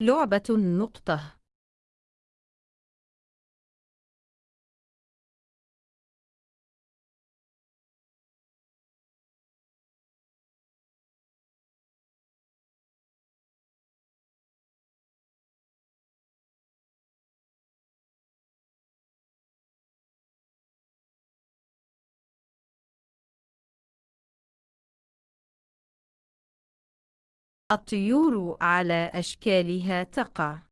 لعبة النقطة الطيور على أشكالها تقع.